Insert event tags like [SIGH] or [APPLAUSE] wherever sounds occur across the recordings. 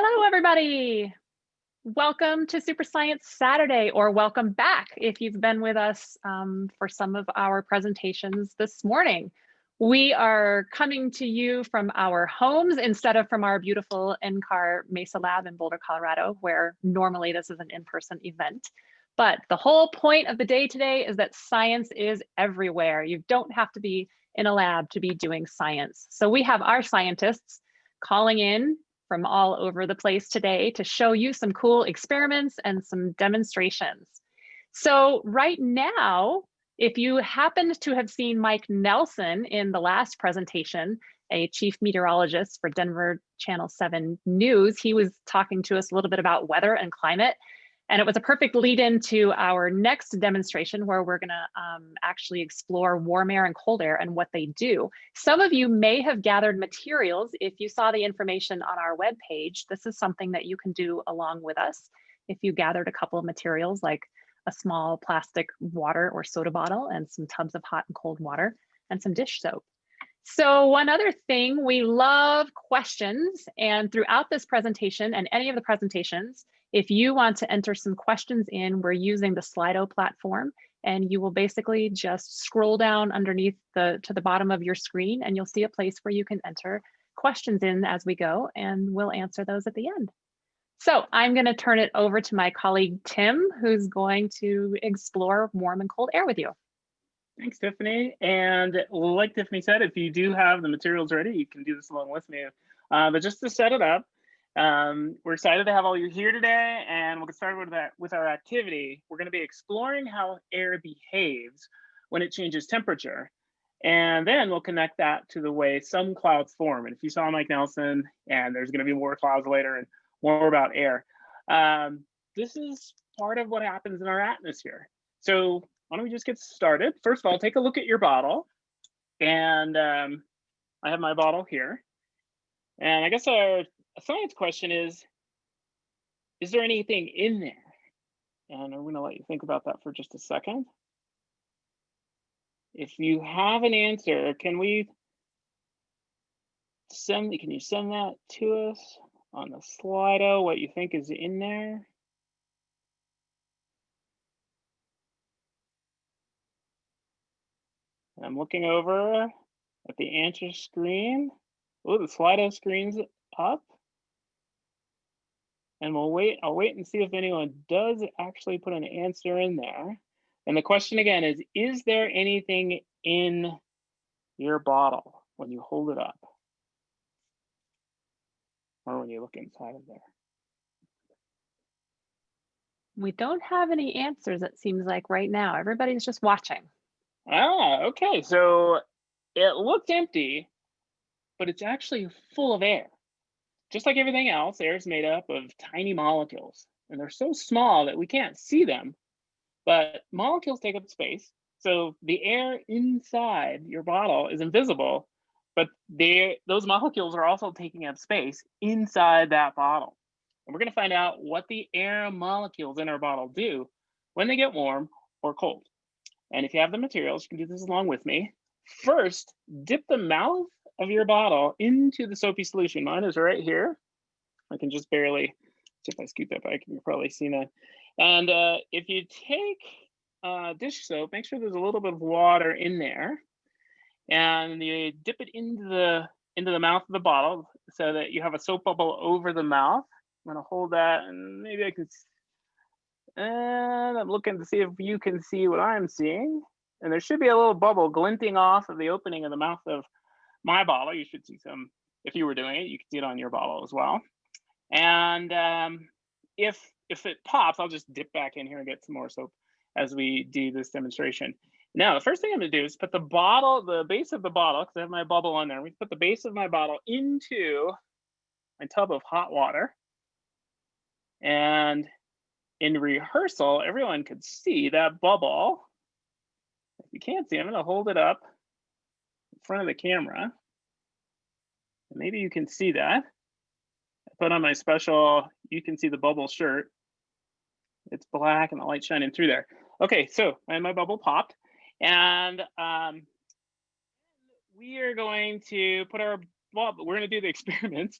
Hello, everybody. Welcome to Super Science Saturday, or welcome back if you've been with us um, for some of our presentations this morning. We are coming to you from our homes instead of from our beautiful NCAR Mesa Lab in Boulder, Colorado, where normally this is an in-person event. But the whole point of the day today is that science is everywhere. You don't have to be in a lab to be doing science. So we have our scientists calling in from all over the place today to show you some cool experiments and some demonstrations. So right now, if you happened to have seen Mike Nelson in the last presentation, a chief meteorologist for Denver Channel 7 News, he was talking to us a little bit about weather and climate. And it was a perfect lead into our next demonstration where we're gonna um, actually explore warm air and cold air and what they do. Some of you may have gathered materials. If you saw the information on our webpage, this is something that you can do along with us. If you gathered a couple of materials like a small plastic water or soda bottle and some tubs of hot and cold water and some dish soap. So one other thing, we love questions and throughout this presentation and any of the presentations, if you want to enter some questions in, we're using the Slido platform and you will basically just scroll down underneath the to the bottom of your screen and you'll see a place where you can enter questions in as we go and we'll answer those at the end. So I'm going to turn it over to my colleague Tim, who's going to explore warm and cold air with you. Thanks, Tiffany. And like Tiffany said, if you do have the materials ready, you can do this along with me. Uh, but just to set it up, um, we're excited to have all you here today, and we'll get started with that with our activity. We're going to be exploring how air behaves when it changes temperature, and then we'll connect that to the way some clouds form. And if you saw Mike Nelson, and there's going to be more clouds later and more about air, um, this is part of what happens in our atmosphere. So why don't we just get started? First of all, take a look at your bottle, and um, I have my bottle here. And I guess our a science question is, is there anything in there? And I'm gonna let you think about that for just a second. If you have an answer, can we send, can you send that to us on the Slido, what you think is in there? I'm looking over at the answer screen. Oh, the Slido screen's up and we'll wait. I'll wait and see if anyone does actually put an answer in there. And the question again is, is there anything in your bottle when you hold it up? Or when you look inside of there? We don't have any answers, it seems like right now. Everybody's just watching. Ah, okay. So it looks empty, but it's actually full of air just like everything else, air is made up of tiny molecules, and they're so small that we can't see them. But molecules take up space. So the air inside your bottle is invisible, but those molecules are also taking up space inside that bottle. And we're going to find out what the air molecules in our bottle do when they get warm or cold. And if you have the materials, you can do this along with me. First, dip the mouth of your bottle into the soapy solution. Mine is right here. I can just barely, if I scoot that back, you can probably see that. And uh, if you take uh, dish soap, make sure there's a little bit of water in there, and you dip it into the into the mouth of the bottle so that you have a soap bubble over the mouth. I'm gonna hold that, and maybe I can. And I'm looking to see if you can see what I'm seeing. And there should be a little bubble glinting off of the opening of the mouth of my bottle. You should see some, if you were doing it, you can see it on your bottle as well. And um, if if it pops, I'll just dip back in here and get some more soap as we do this demonstration. Now, the first thing I'm gonna do is put the bottle, the base of the bottle, because I have my bubble on there. We put the base of my bottle into my tub of hot water. And in rehearsal, everyone could see that bubble. If you can't see, I'm gonna hold it up front of the camera. Maybe you can see that. I put on my special, you can see the bubble shirt. It's black and the light shining through there. Okay, so and my bubble popped. And um, we are going to put our, well, we're gonna do the [LAUGHS] experiments.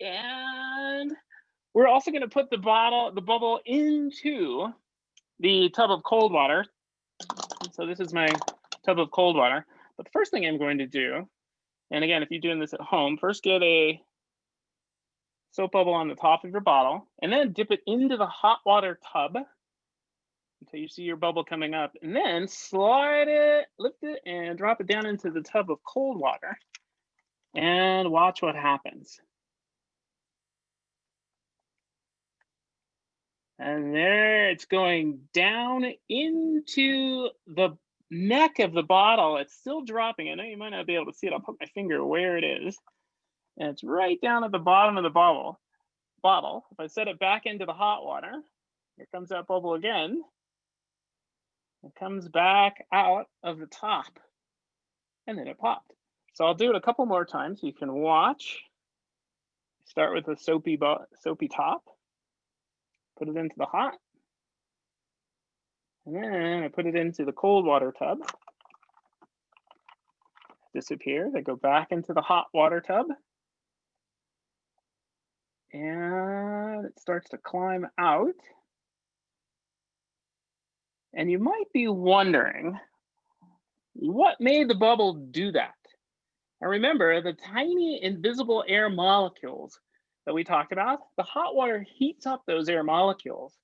And we're also going to put the bottle, the bubble into the tub of cold water. So this is my tub of cold water. But the first thing I'm going to do, and again, if you're doing this at home, first get a soap bubble on the top of your bottle, and then dip it into the hot water tub until you see your bubble coming up, and then slide it, lift it, and drop it down into the tub of cold water, and watch what happens. And there it's going down into the neck of the bottle. It's still dropping. I know you might not be able to see it. I'll put my finger where it is. And it's right down at the bottom of the bottle. Bottle. If I set it back into the hot water, here comes that bubble again. It comes back out of the top and then it popped. So I'll do it a couple more times. You can watch. Start with a soapy, soapy top put it into the hot. And then I put it into the cold water tub. Disappears, I go back into the hot water tub. And it starts to climb out. And you might be wondering, what made the bubble do that? Now remember, the tiny invisible air molecules that we talked about, the hot water heats up those air molecules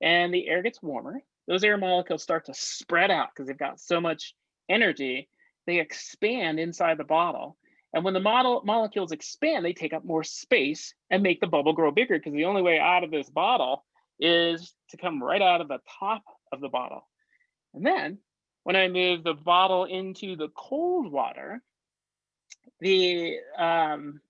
and the air gets warmer. Those air molecules start to spread out because they've got so much energy. They expand inside the bottle. And when the model molecules expand, they take up more space and make the bubble grow bigger because the only way out of this bottle is to come right out of the top of the bottle. And then when I move the bottle into the cold water, the um,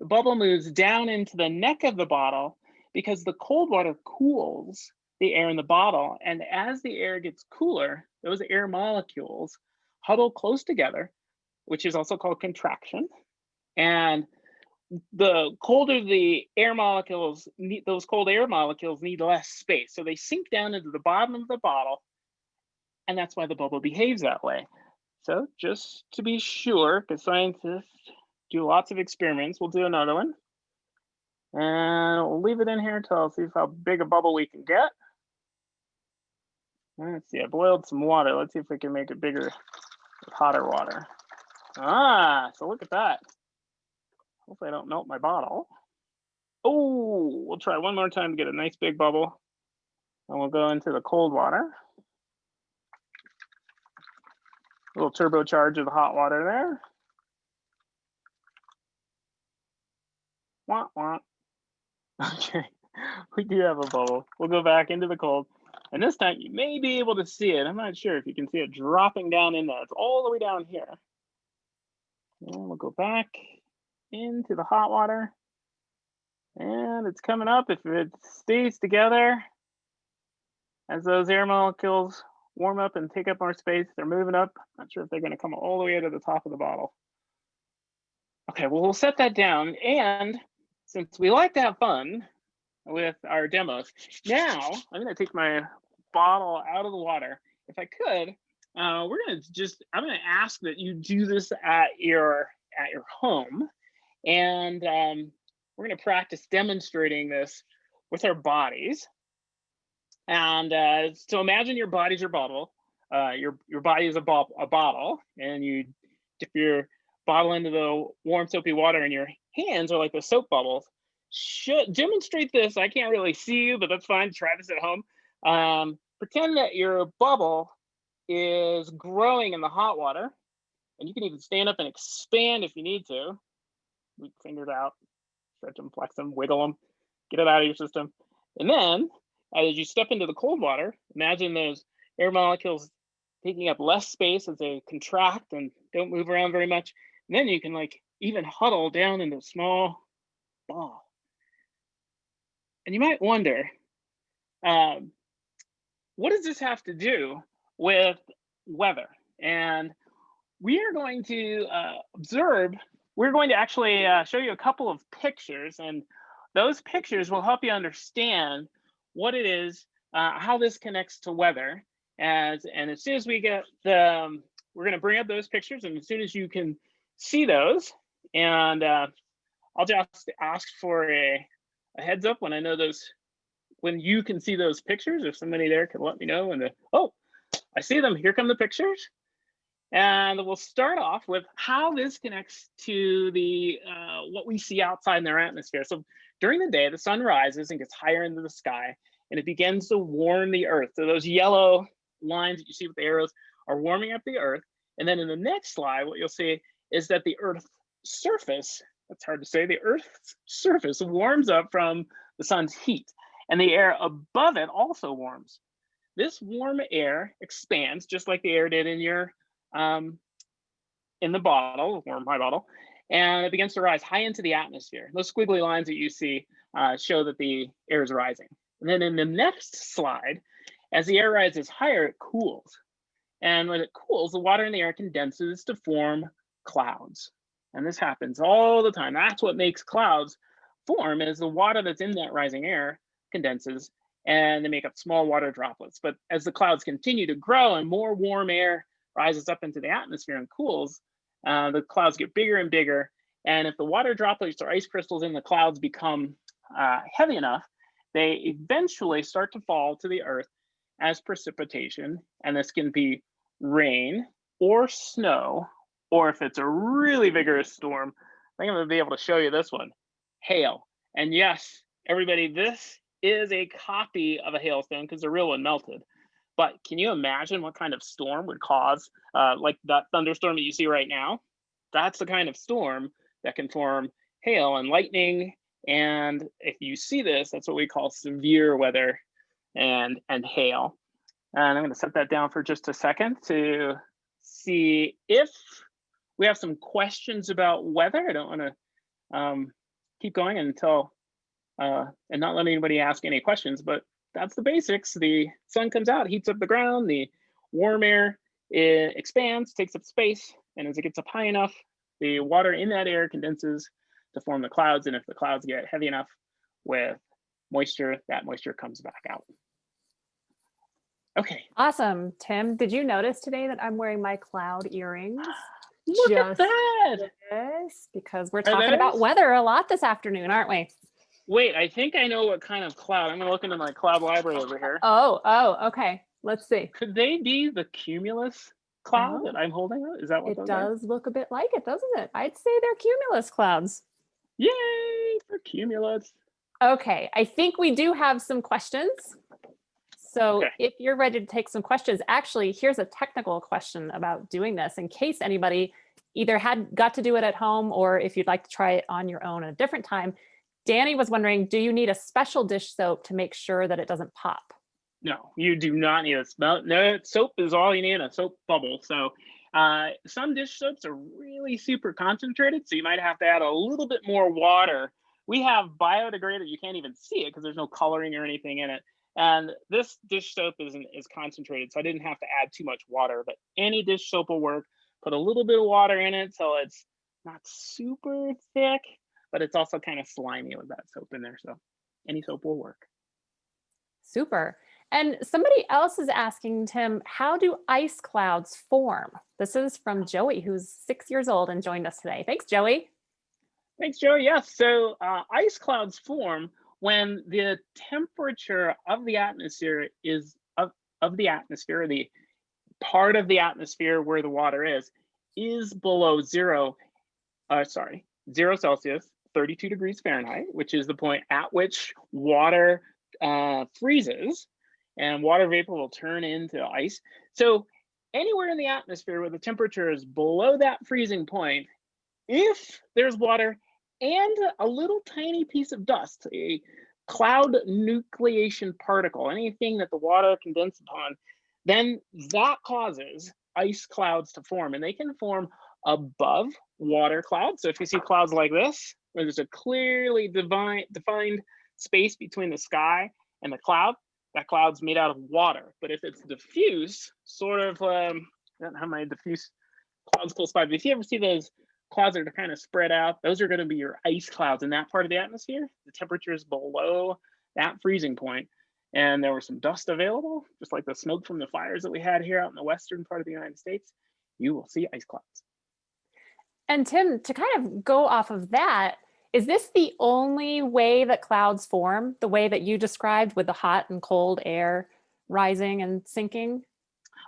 the bubble moves down into the neck of the bottle because the cold water cools the air in the bottle. And as the air gets cooler, those air molecules huddle close together, which is also called contraction. And the colder the air molecules, need, those cold air molecules need less space. So they sink down into the bottom of the bottle. And that's why the bubble behaves that way. So just to be sure, because scientists do lots of experiments. We'll do another one. And we'll leave it in here until see how big a bubble we can get. Let's see, I boiled some water. Let's see if we can make it bigger with hotter water. Ah, so look at that. Hopefully I don't melt my bottle. Oh, we'll try one more time to get a nice big bubble. And we'll go into the cold water. A little turbocharge of the hot water there. Wah, wah. [LAUGHS] Okay, we do have a bubble. We'll go back into the cold. And this time you may be able to see it. I'm not sure if you can see it dropping down in there. It's all the way down here. And we'll go back into the hot water. And it's coming up. If it stays together, as those air molecules warm up and take up more space, they're moving up. Not sure if they're going to come all the way to the top of the bottle. Okay, well, we'll set that down. And since we like to have fun with our demos, now I'm gonna take my bottle out of the water. If I could, uh, we're gonna just, I'm gonna ask that you do this at your, at your home. And um, we're gonna practice demonstrating this with our bodies. And uh, so imagine your body's your bottle. Uh, your your body is a, bo a bottle, and you dip your bottle into the warm soapy water and your hands are like the soap bubbles. Should demonstrate this. I can't really see you, but that's fine. Try this at home. Um, pretend that your bubble is growing in the hot water. And you can even stand up and expand if you need to. Weak fingers out, stretch them, flex them, wiggle them, get it out of your system. And then as you step into the cold water, imagine those air molecules taking up less space as they contract and don't move around very much. And then you can like even huddle down into a small ball. And you might wonder, um, what does this have to do with weather? And we are going to uh, observe, we're going to actually uh, show you a couple of pictures and those pictures will help you understand what it is, uh, how this connects to weather. As, and as soon as we get the, um, we're gonna bring up those pictures and as soon as you can see those. And uh, I'll just ask for a, a heads up when I know those, when you can see those pictures, if somebody there can let me know and the, oh, I see them, here come the pictures. And we'll start off with how this connects to the uh, what we see outside in their atmosphere. So during the day, the sun rises and gets higher into the sky, and it begins to warm the earth. So those yellow lines that you see with the arrows are warming up the earth. And then in the next slide, what you'll see is that the earth's surface, that's hard to say, the earth's surface warms up from the sun's heat, and the air above it also warms. This warm air expands just like the air did in your um, in the bottle, warm high bottle, and it begins to rise high into the atmosphere. Those squiggly lines that you see uh, show that the air is rising. And then in the next slide, as the air rises higher, it cools. And when it cools, the water in the air condenses to form clouds. And this happens all the time. That's what makes clouds form is the water that's in that rising air condenses and they make up small water droplets. But as the clouds continue to grow and more warm air rises up into the atmosphere and cools, uh, the clouds get bigger and bigger. And if the water droplets or ice crystals in the clouds become uh, heavy enough, they eventually start to fall to the earth as precipitation. And this can be rain or snow, or if it's a really vigorous storm, I think I'm gonna be able to show you this one, hail. And yes, everybody, this is a copy of a hailstone because the real one melted. But can you imagine what kind of storm would cause, uh, like that thunderstorm that you see right now? That's the kind of storm that can form hail and lightning. And if you see this, that's what we call severe weather and, and hail. And I'm going to set that down for just a second to see if we have some questions about weather. I don't want to um, keep going until uh, and not let anybody ask any questions, but that's the basics. The sun comes out, heats up the ground, the warm air it expands, takes up space, and as it gets up high enough, the water in that air condenses to form the clouds. And if the clouds get heavy enough with moisture, that moisture comes back out. Okay. Awesome. Tim, did you notice today that I'm wearing my cloud earrings? Look Just at that. Because we're talking about weather a lot this afternoon, aren't we? Wait, I think I know what kind of cloud. I'm gonna look into my cloud library over here. Oh, oh, okay. Let's see. Could they be the cumulus cloud oh. that I'm holding? Is that what it does are? look a bit like it, doesn't it? I'd say they're cumulus clouds. Yay for cumulus. Okay, I think we do have some questions. So okay. if you're ready to take some questions, actually, here's a technical question about doing this in case anybody either had got to do it at home or if you'd like to try it on your own at a different time. Danny was wondering, do you need a special dish soap to make sure that it doesn't pop? No, you do not need a smell. No, soap is all you need, a soap bubble. So uh, some dish soaps are really super concentrated, so you might have to add a little bit more water. We have biodegradable, you can't even see it because there's no coloring or anything in it. And this dish soap is, is concentrated, so I didn't have to add too much water, but any dish soap will work. Put a little bit of water in it so it's not super thick but it's also kind of slimy with that soap in there. So any soap will work. Super. And somebody else is asking, Tim, how do ice clouds form? This is from Joey, who's six years old and joined us today. Thanks, Joey. Thanks, Joey. Yes, so uh, ice clouds form when the temperature of the atmosphere is of, of the atmosphere, the part of the atmosphere where the water is, is below zero, uh, sorry, zero Celsius 32 degrees Fahrenheit, which is the point at which water uh, freezes and water vapor will turn into ice. So anywhere in the atmosphere where the temperature is below that freezing point, if there's water and a little tiny piece of dust, a cloud nucleation particle, anything that the water condenses upon, then that causes ice clouds to form and they can form above water clouds. So if you see clouds like this, where there's a clearly divine, defined space between the sky and the cloud, that cloud's made out of water. But if it's diffuse, sort of, um, I don't how many diffuse clouds close by, but if you ever see those clouds that are kind of spread out, those are going to be your ice clouds in that part of the atmosphere. The temperature is below that freezing point, and there was some dust available, just like the smoke from the fires that we had here out in the western part of the United States. You will see ice clouds. And Tim, to kind of go off of that, Is this the only way that clouds form, the way that you described with the hot and cold air rising and sinking?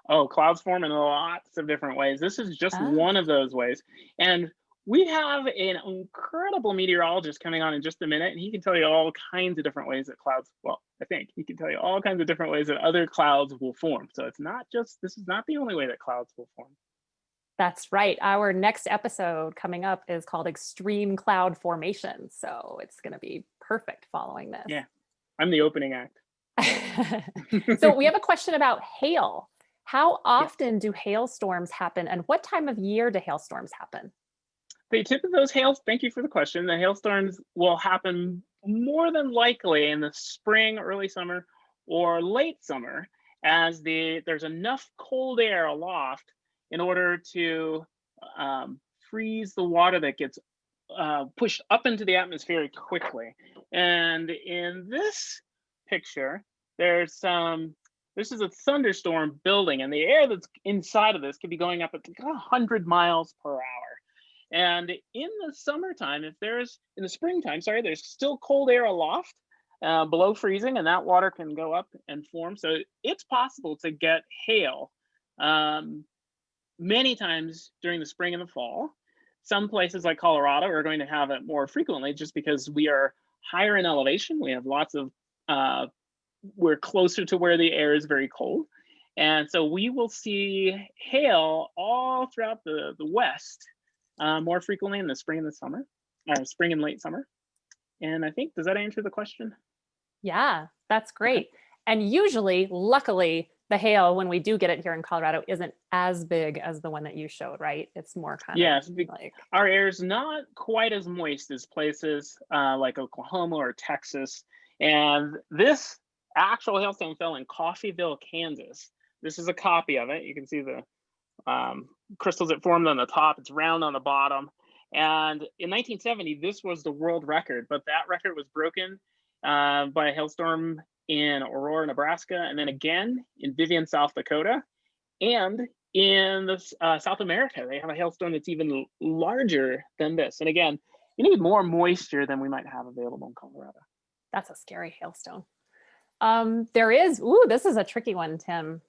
Oh, clouds form in lots of different ways. This is just Ah. one of those ways. And we have an incredible meteorologist coming on in just a minute, and he can tell you all kinds of different ways that clouds, well, I think he can tell you all kinds of different ways that other clouds will form. So it's not just, this is not the only way that clouds will form. That's right. Our next episode coming up is called Extreme Cloud Formation. So it's going to be perfect following this. Yeah. I'm the opening act. [LAUGHS] so we have a question about hail. How often do hailstorms happen and what time of year do hailstorms happen? The tip of those hails, thank you for the question. The hailstorms will happen more than likely in the spring, early summer, or late summer as the there's enough cold air aloft in order to um, freeze the water that gets uh, pushed up into the atmosphere quickly. And in this picture, there's some, this is a thunderstorm building and the air that's inside of this could be going up at 100 miles per hour. And in the summertime, if there's, in the springtime, sorry, there's still cold air aloft uh, below freezing and that water can go up and form. So it's possible to get hail um, many times during the spring and the fall. Some places like Colorado are going to have it more frequently just because we are higher in elevation. We have lots of, uh, we're closer to where the air is very cold. And so we will see hail all throughout the, the West uh, more frequently in the spring and the summer, uh, spring and late summer. And I think, does that answer the question? Yeah, that's great. And usually, luckily, the hail, when we do get it here in Colorado, isn't as big as the one that you showed, right? It's more kind Yes, of like, our air is not quite as moist as places uh, like Oklahoma or Texas. And this actual hailstone fell in Coffeyville, Kansas. This is a copy of it. You can see the um, crystals that formed on the top. It's round on the bottom. And in 1970, this was the world record, but that record was broken uh, by a hailstorm in Aurora, Nebraska, and then again in Vivian, South Dakota. And in the, uh, South America, they have a hailstone that's even larger than this. And again, you need more moisture than we might have available in Colorado. that's a scary hailstone. Um, there is, ooh, this is a tricky one, Tim.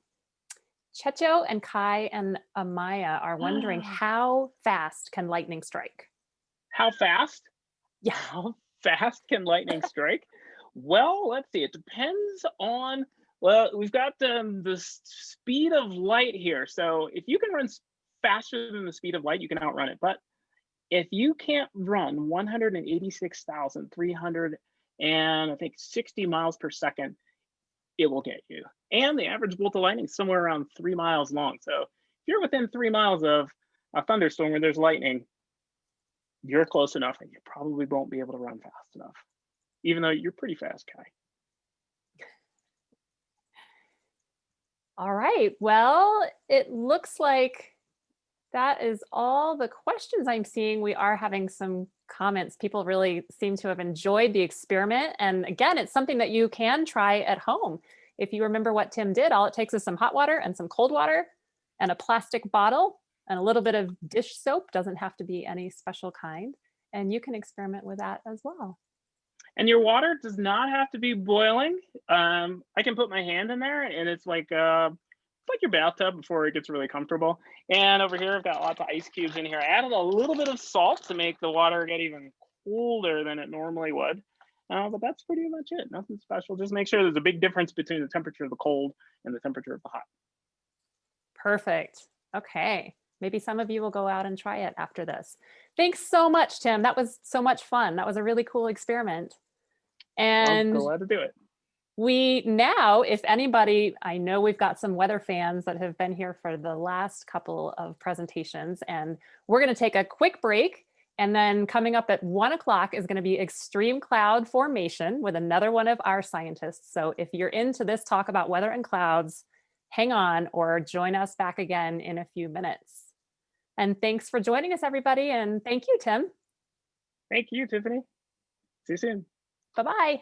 Checho and Kai and Amaya are wondering [GASPS] how fast can lightning strike? How fast? Yeah. How fast can lightning [LAUGHS] strike? Well, let's see. It depends on. Well, we've got um, the speed of light here. So if you can run faster than the speed of light, you can outrun it. But if you can't run 186,300 and I think 60 miles per second, it will get you. And the average bolt of lightning is somewhere around three miles long. So if you're within three miles of a thunderstorm where there's lightning, you're close enough and you probably won't be able to run fast enough, even though you're pretty fast, Kai. All right. Well, it looks like that is all the questions I'm seeing. We are having some comments. People really seem to have enjoyed the experiment. And again, it's something that you can try at home. If you remember what Tim did, all it takes is some hot water and some cold water and a plastic bottle and a little bit of dish soap. Doesn't have to be any special kind. And you can experiment with that as well. And your water does not have to be boiling. Um, I can put my hand in there and it's like uh, it's like your bathtub before it gets really comfortable. And over here, I've got lots of ice cubes in here. I added a little bit of salt to make the water get even colder than it normally would. Uh, but that's pretty much it. Nothing special. Just make sure there's a big difference between the temperature of the cold and the temperature of the hot. Perfect. Okay. Maybe some of you will go out and try it after this. Thanks so much, Tim. That was so much fun. That was a really cool experiment. I'm And glad to do it. we now, if anybody, I know we've got some weather fans that have been here for the last couple of presentations, and we're going to take a quick break. And then coming up at one o'clock is going to be extreme cloud formation with another one of our scientists. So if you're into this talk about weather and clouds, hang on or join us back again in a few minutes. And thanks for joining us, everybody. And thank you, Tim. Thank you, Tiffany. See you soon. Bye bye.